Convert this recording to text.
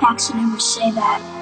Paxton never say that.